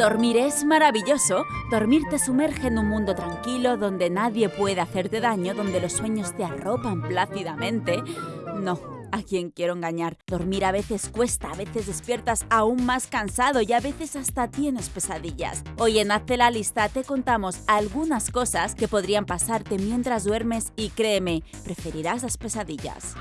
Dormir es maravilloso. Dormir te sumerge en un mundo tranquilo donde nadie puede hacerte daño, donde los sueños te arropan plácidamente. No, a quien quiero engañar. Dormir a veces cuesta, a veces despiertas aún más cansado y a veces hasta tienes pesadillas. Hoy en Hazte la lista te contamos algunas cosas que podrían pasarte mientras duermes y créeme, preferirás las pesadillas.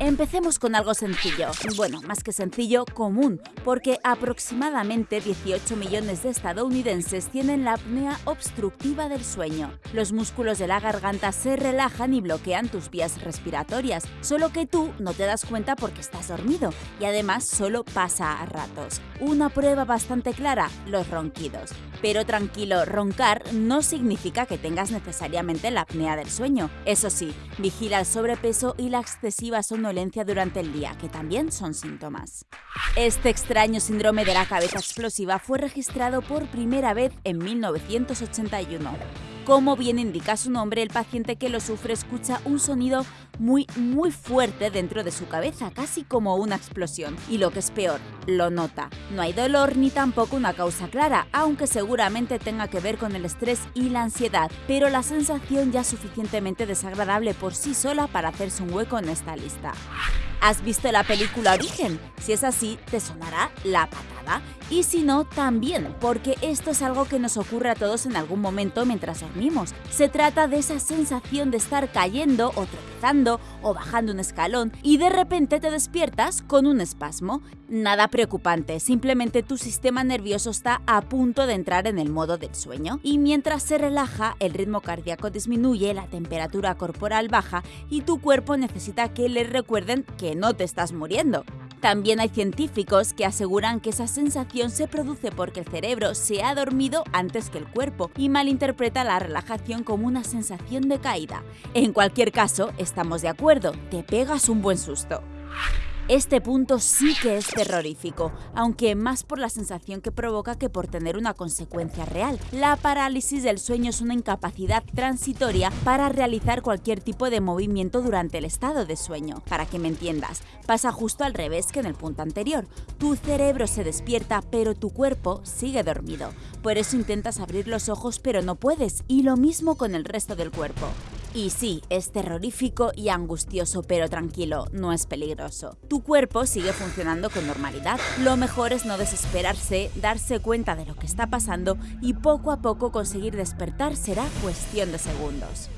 Empecemos con algo sencillo, bueno, más que sencillo, común, porque aproximadamente 18 millones de estadounidenses tienen la apnea obstructiva del sueño. Los músculos de la garganta se relajan y bloquean tus vías respiratorias, solo que tú no te das cuenta porque estás dormido y además solo pasa a ratos. Una prueba bastante clara, los ronquidos. Pero tranquilo, roncar no significa que tengas necesariamente la apnea del sueño. Eso sí, vigila el sobrepeso y la excesiva somnolencia durante el día, que también son síntomas. Este extraño síndrome de la cabeza explosiva fue registrado por primera vez en 1981. Como bien indica su nombre, el paciente que lo sufre escucha un sonido muy, muy fuerte dentro de su cabeza, casi como una explosión. Y lo que es peor, lo nota. No hay dolor ni tampoco una causa clara, aunque seguramente tenga que ver con el estrés y la ansiedad, pero la sensación ya es suficientemente desagradable por sí sola para hacerse un hueco en esta lista. ¿Has visto la película Origen? Si es así, te sonará la Y si no, también, porque esto es algo que nos ocurre a todos en algún momento mientras dormimos. Se trata de esa sensación de estar cayendo o tropezando o bajando un escalón y de repente te despiertas con un espasmo. Nada preocupante, simplemente tu sistema nervioso está a punto de entrar en el modo del sueño y mientras se relaja, el ritmo cardíaco disminuye, la temperatura corporal baja y tu cuerpo necesita que le recuerden que no te estás muriendo. También hay científicos que aseguran que esa sensación se produce porque el cerebro se ha dormido antes que el cuerpo y malinterpreta la relajación como una sensación de caída. En cualquier caso, estamos de acuerdo, te pegas un buen susto. Este punto sí que es terrorífico, aunque más por la sensación que provoca que por tener una consecuencia real. La parálisis del sueño es una incapacidad transitoria para realizar cualquier tipo de movimiento durante el estado de sueño. Para que me entiendas, pasa justo al revés que en el punto anterior. Tu cerebro se despierta, pero tu cuerpo sigue dormido. Por eso intentas abrir los ojos, pero no puedes, y lo mismo con el resto del cuerpo. Y sí, es terrorífico y angustioso, pero tranquilo, no es peligroso. Tu cuerpo sigue funcionando con normalidad. Lo mejor es no desesperarse, darse cuenta de lo que está pasando y poco a poco conseguir despertar será cuestión de segundos.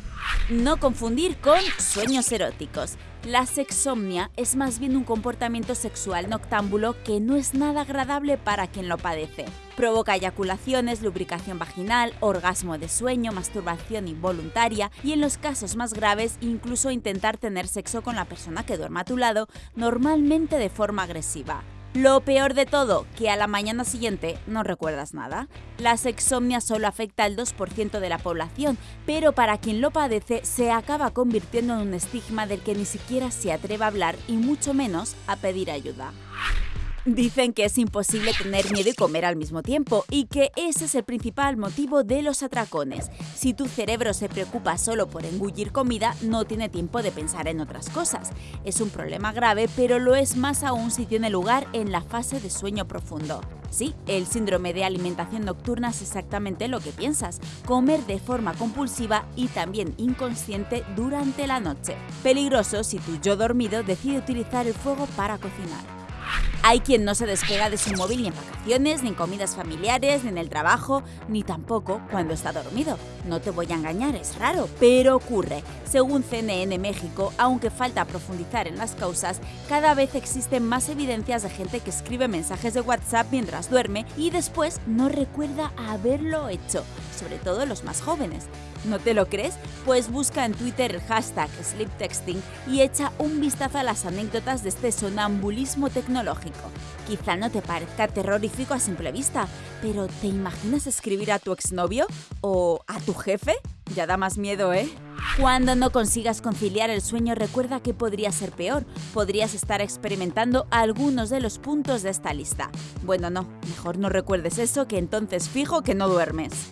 No confundir con sueños eróticos. La sexomnia es más bien un comportamiento sexual noctámbulo que no es nada agradable para quien lo padece. Provoca eyaculaciones, lubricación vaginal, orgasmo de sueño, masturbación involuntaria y en los casos más graves incluso intentar tener sexo con la persona que duerma a tu lado, normalmente de forma agresiva. Lo peor de todo, que a la mañana siguiente no recuerdas nada. La sexomnia solo afecta al 2% de la población, pero para quien lo padece se acaba convirtiendo en un estigma del que ni siquiera se atreve a hablar y mucho menos a pedir ayuda. Dicen que es imposible tener miedo y comer al mismo tiempo y que ese es el principal motivo de los atracones. Si tu cerebro se preocupa solo por engullir comida, no tiene tiempo de pensar en otras cosas. Es un problema grave, pero lo es más aún si tiene lugar en la fase de sueño profundo. Sí, el síndrome de alimentación nocturna es exactamente lo que piensas, comer de forma compulsiva y también inconsciente durante la noche. Peligroso si tu yo dormido decide utilizar el fuego para cocinar. Hay quien no se despega de su móvil ni en vacaciones, ni en comidas familiares, ni en el trabajo, ni tampoco cuando está dormido. No te voy a engañar, es raro, pero ocurre. Según CNN México, aunque falta profundizar en las causas, cada vez existen más evidencias de gente que escribe mensajes de WhatsApp mientras duerme y después no recuerda haberlo hecho, sobre todo los más jóvenes. ¿No te lo crees? Pues busca en Twitter el hashtag sleeptexting y echa un vistazo a las anécdotas de este sonambulismo Quizá no te parezca terrorífico a simple vista, pero ¿te imaginas escribir a tu exnovio? ¿O a tu jefe? Ya da más miedo, ¿eh? Cuando no consigas conciliar el sueño, recuerda que podría ser peor. Podrías estar experimentando algunos de los puntos de esta lista. Bueno, no, mejor no recuerdes eso, que entonces fijo que no duermes.